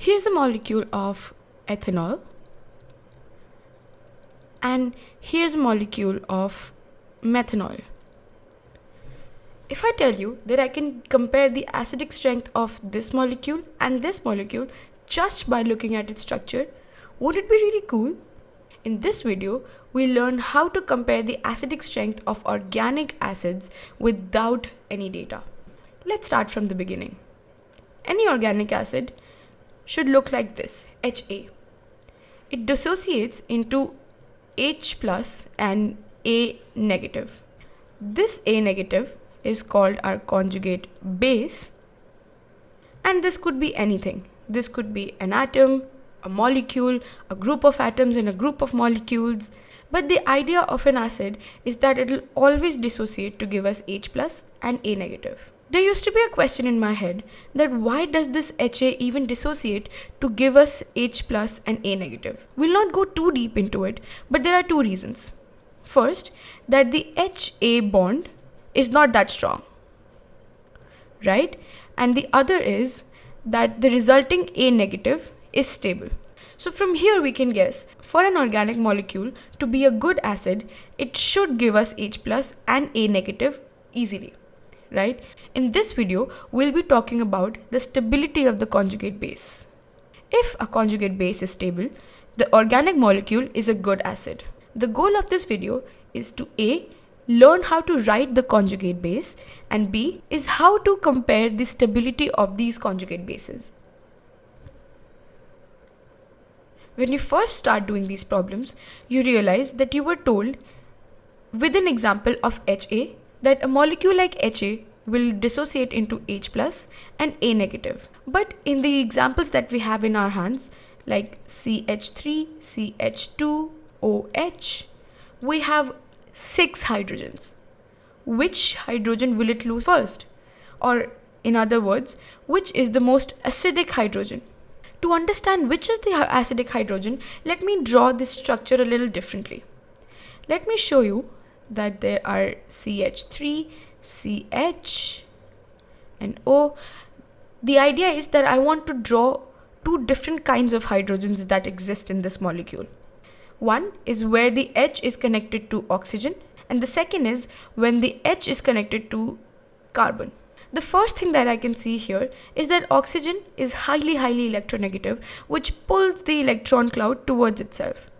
Here's a molecule of ethanol and here's a molecule of methanol. If I tell you that I can compare the acidic strength of this molecule and this molecule just by looking at its structure, would it be really cool? In this video, we learn how to compare the acidic strength of organic acids without any data. Let's start from the beginning. Any organic acid should look like this, HA. It dissociates into H plus and A negative. This A negative is called our conjugate base and this could be anything. This could be an atom, a molecule, a group of atoms and a group of molecules. But the idea of an acid is that it will always dissociate to give us H plus and A negative. There used to be a question in my head that why does this HA even dissociate to give us H plus and A negative? We'll not go too deep into it, but there are two reasons. First, that the HA bond is not that strong, right? And the other is that the resulting A negative is stable. So from here we can guess for an organic molecule to be a good acid, it should give us H plus and A negative easily, right? In this video, we'll be talking about the stability of the conjugate base. If a conjugate base is stable, the organic molecule is a good acid. The goal of this video is to A. Learn how to write the conjugate base and B. Is how to compare the stability of these conjugate bases. When you first start doing these problems, you realize that you were told with an example of HA that a molecule like HA will dissociate into H plus and A negative. But in the examples that we have in our hands, like CH3, CH2, OH, we have six hydrogens. Which hydrogen will it lose first? Or in other words, which is the most acidic hydrogen? To understand which is the acidic hydrogen, let me draw this structure a little differently. Let me show you that there are CH3, CH and O. The idea is that I want to draw two different kinds of hydrogens that exist in this molecule. One is where the H is connected to oxygen and the second is when the H is connected to carbon. The first thing that I can see here is that oxygen is highly highly electronegative which pulls the electron cloud towards itself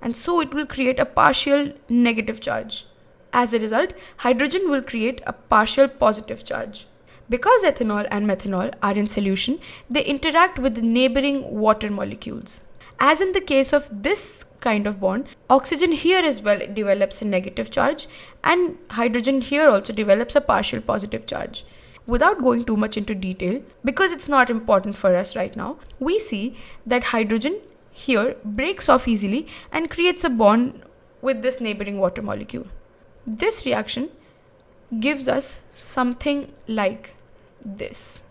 and so it will create a partial negative charge. As a result, hydrogen will create a partial positive charge. Because ethanol and methanol are in solution, they interact with the neighboring water molecules. As in the case of this kind of bond, oxygen here as well develops a negative charge and hydrogen here also develops a partial positive charge without going too much into detail, because it's not important for us right now, we see that hydrogen here breaks off easily and creates a bond with this neighboring water molecule. This reaction gives us something like this.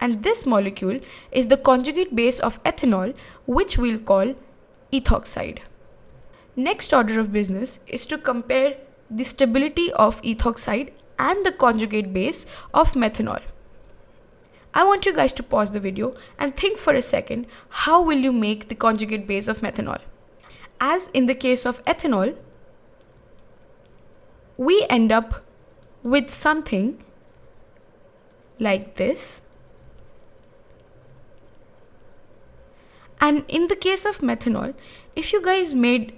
And this molecule is the conjugate base of ethanol, which we'll call ethoxide. Next order of business is to compare the stability of ethoxide and the conjugate base of methanol. I want you guys to pause the video and think for a second how will you make the conjugate base of methanol. As in the case of ethanol, we end up with something like this. And in the case of methanol, if you guys made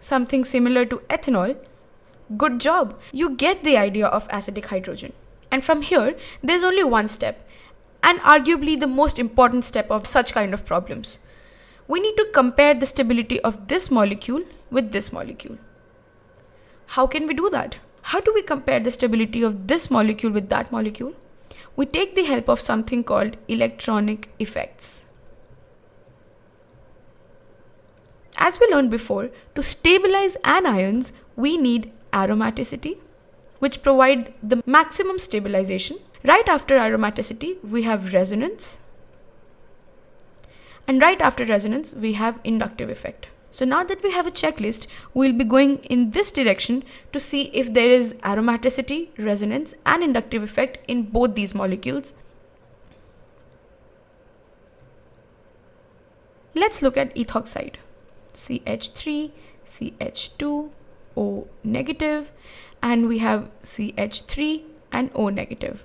something similar to ethanol, Good job! You get the idea of acidic hydrogen. And from here, there's only one step, and arguably the most important step of such kind of problems. We need to compare the stability of this molecule with this molecule. How can we do that? How do we compare the stability of this molecule with that molecule? We take the help of something called electronic effects. As we learned before, to stabilize anions, we need aromaticity, which provide the maximum stabilization. Right after aromaticity, we have resonance. And right after resonance, we have inductive effect. So now that we have a checklist, we'll be going in this direction to see if there is aromaticity, resonance and inductive effect in both these molecules. Let's look at ethoxide. CH3, CH2, O negative, and we have CH3 and O negative.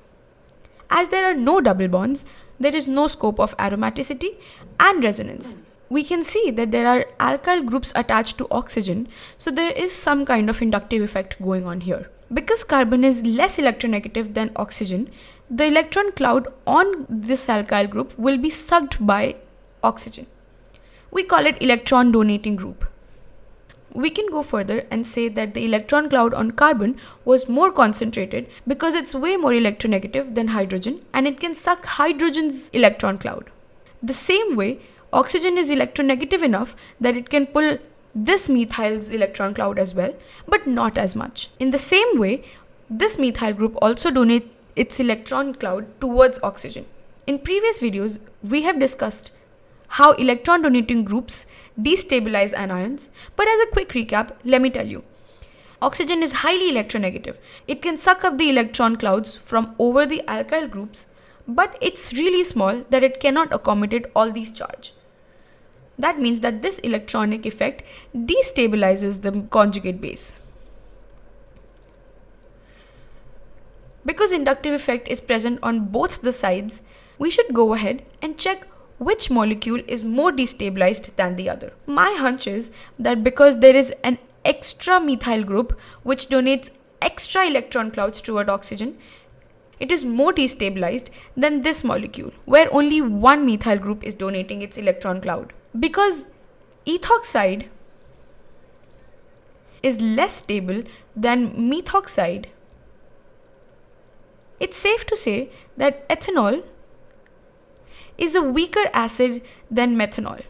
As there are no double bonds, there is no scope of aromaticity and resonance. We can see that there are alkyl groups attached to oxygen, so there is some kind of inductive effect going on here. Because carbon is less electronegative than oxygen, the electron cloud on this alkyl group will be sucked by oxygen. We call it electron donating group. We can go further and say that the electron cloud on carbon was more concentrated because it's way more electronegative than hydrogen and it can suck hydrogen's electron cloud. The same way, oxygen is electronegative enough that it can pull this methyl's electron cloud as well, but not as much. In the same way, this methyl group also donates its electron cloud towards oxygen. In previous videos, we have discussed how electron donating groups destabilize anions, but as a quick recap, let me tell you. Oxygen is highly electronegative. It can suck up the electron clouds from over the alkyl groups, but it's really small that it cannot accommodate all these charge. That means that this electronic effect destabilizes the conjugate base. Because inductive effect is present on both the sides, we should go ahead and check which molecule is more destabilized than the other. My hunch is that because there is an extra methyl group which donates extra electron clouds toward oxygen, it is more destabilized than this molecule where only one methyl group is donating its electron cloud. Because ethoxide is less stable than methoxide, it's safe to say that ethanol is a weaker acid than methanol.